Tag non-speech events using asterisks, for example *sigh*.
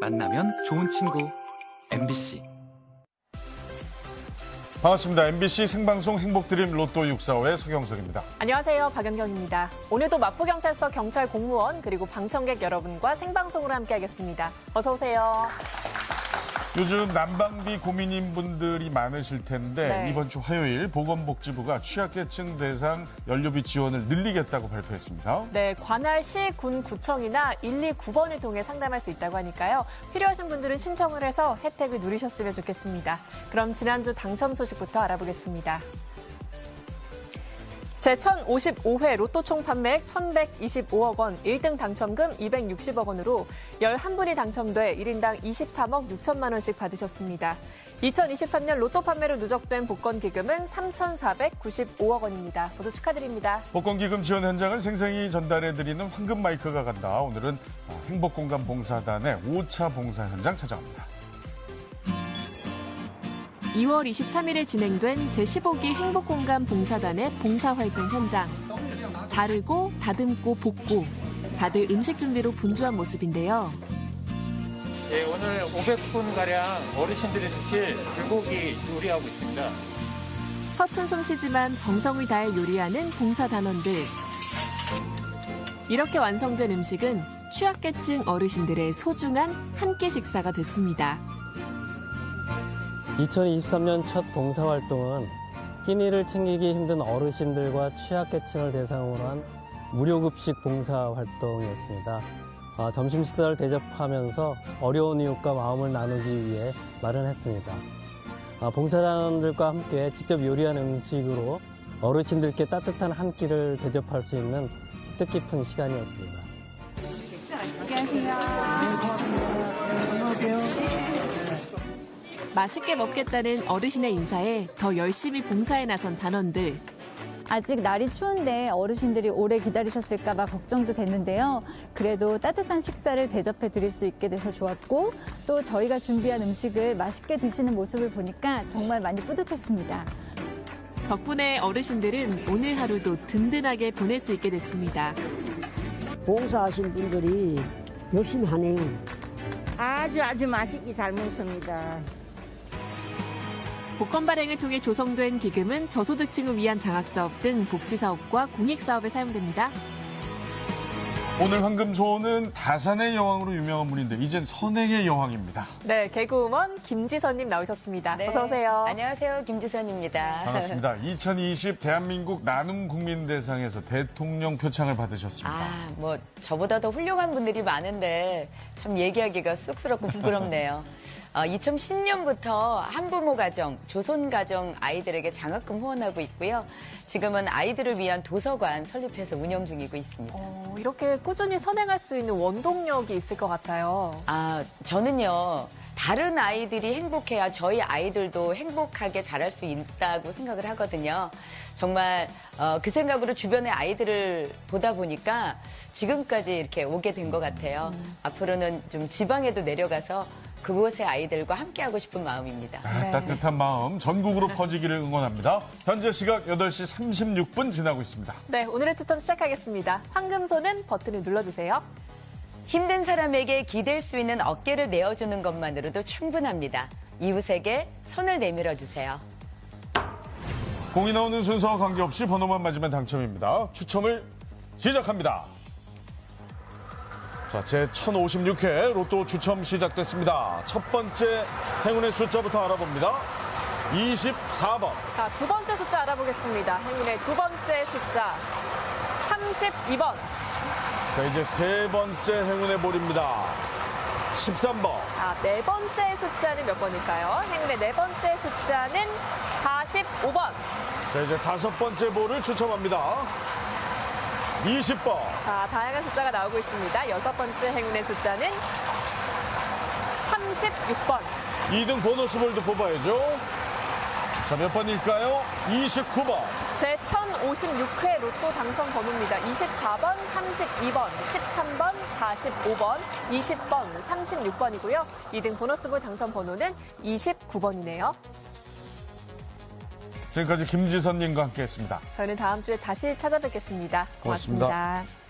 만나면 좋은 친구 MBC 반갑습니다. MBC 생방송 행복드림 로또 645의 서경석입니다. 안녕하세요. 박연경입니다. 오늘도 마포경찰서 경찰 공무원 그리고 방청객 여러분과 생방송으로 함께하겠습니다. 어서 오세요. 요즘 난방비 고민인 분들이 많으실 텐데 네. 이번 주 화요일 보건복지부가 취약계층 대상 연료비 지원을 늘리겠다고 발표했습니다. 네, 관할시, 군, 구청이나 129번을 통해 상담할 수 있다고 하니까요. 필요하신 분들은 신청을 해서 혜택을 누리셨으면 좋겠습니다. 그럼 지난주 당첨 소식부터 알아보겠습니다. 제1055회 로또 총 판매액 1,125억 원, 1등 당첨금 260억 원으로 11분이 당첨돼 1인당 23억 6천만 원씩 받으셨습니다. 2023년 로또 판매로 누적된 복권 기금은 3,495억 원입니다. 모두 축하드립니다. 복권 기금 지원 현장을 생생히 전달해드리는 황금 마이크가 간다. 오늘은 행복공간 봉사단의 5차 봉사 현장 찾아갑니다. 2월 23일에 진행된 제15기 행복공간 봉사단의 봉사활동 현장. 자르고, 다듬고, 볶고. 다들 음식 준비로 분주한 모습인데요. 예, 오늘 500분 가량 어르신들이 드실 불고기 요리하고 있습니다. 서툰 솜씨지만 정성을 다해 요리하는 봉사단원들. 이렇게 완성된 음식은 취약계층 어르신들의 소중한 한 끼 식사가 됐습니다. 2023년 첫 봉사활동은 끼니를 챙기기 힘든 어르신들과 취약계층을 대상으로 한 무료급식 봉사활동이었습니다. 아, 점심 식사를 대접하면서 어려운 이웃과 마음을 나누기 위해 마련했습니다. 아, 봉사단원들과 함께 직접 요리한 음식으로 어르신들께 따뜻한 한 끼를 대접할 수 있는 뜻깊은 시간이었습니다. 맛있게 먹겠다는 어르신의 인사에 더 열심히 봉사에 나선 단원들. 아직 날이 추운데 어르신들이 오래 기다리셨을까 봐 걱정도 됐는데요. 그래도 따뜻한 식사를 대접해 드릴 수 있게 돼서 좋았고 또 저희가 준비한 음식을 맛있게 드시는 모습을 보니까 정말 많이 뿌듯했습니다. 덕분에 어르신들은 오늘 하루도 든든하게 보낼 수 있게 됐습니다. 봉사하신 분들이 열심히 하네요. 아주 아주 맛있게 잘 먹습니다. 복권 발행을 통해 조성된 기금은 저소득층을 위한 장학사업 등 복지사업과 공익사업에 사용됩니다. 오늘 황금소는 다산의 여왕으로 유명한 분인데 이젠 선행의 여왕입니다. 네, 개그우먼 김지선님 나오셨습니다. 어서 오세요. 안녕하세요. 김지선입니다. 반갑습니다. 2020 대한민국 나눔 국민대상에서 대통령 표창을 받으셨습니다. 아, 뭐 저보다 더 훌륭한 분들이 많은데 참 얘기하기가 쑥스럽고 부끄럽네요. *laughs* 어, 2010년부터 한부모 가정, 조선 가정 아이들에게 장학금 후원하고 있고요. 지금은 아이들을 위한 도서관 설립해서 운영 중이고 있습니다. 어, 이렇게 꾸준히 선행할 수 있는 원동력이 있을 것 같아요. 아, 저는요. 다른 아이들이 행복해야 저희 아이들도 행복하게 자랄 수 있다고 생각을 하거든요. 정말 어, 그 생각으로 주변의 아이들을 보다 보니까 지금까지 이렇게 오게 된 것 같아요. 앞으로는 좀 지방에도 내려가서 그곳의 아이들과 함께하고 싶은 마음입니다. 아, 따뜻한 마음 전국으로 퍼지기를 응원합니다. 현재 시각 8시 36분 지나고 있습니다. 네, 오늘의 추첨 시작하겠습니다. 황금손은 버튼을 눌러주세요. 힘든 사람에게 기댈 수 있는 어깨를 내어주는 것만으로도 충분합니다. 이웃에게 손을 내밀어 주세요. 공이 나오는 순서와 관계없이 번호만 맞으면 당첨입니다. 추첨을 시작합니다. 자, 제 1056회 로또 추첨 시작됐습니다. 첫 번째 행운의 숫자부터 알아봅니다. 24번. 자, 두 번째 숫자 알아보겠습니다. 행운의 두 번째 숫자 32번. 자, 이제 세 번째 행운의 볼입니다. 13번. 아, 네 번째 숫자는 몇 번일까요? 행운의 네 번째 숫자는 45번. 자, 이제 다섯 번째 볼을 추첨합니다. 20번. 자, 다양한 숫자가 나오고 있습니다. 여섯 번째 행운의 숫자는 36번. 2등 보너스 볼도 뽑아야죠. 자, 몇 번일까요? 29번. 제 1056회 로또 당첨 번호입니다. 24번, 32번, 13번, 45번, 20번, 36번이고요. 2등 보너스볼 당첨 번호는 29번이네요. 지금까지 김지선님과 함께 했습니다. 저희는 다음 주에 다시 찾아뵙겠습니다 고맙습니다. 고맙습니다.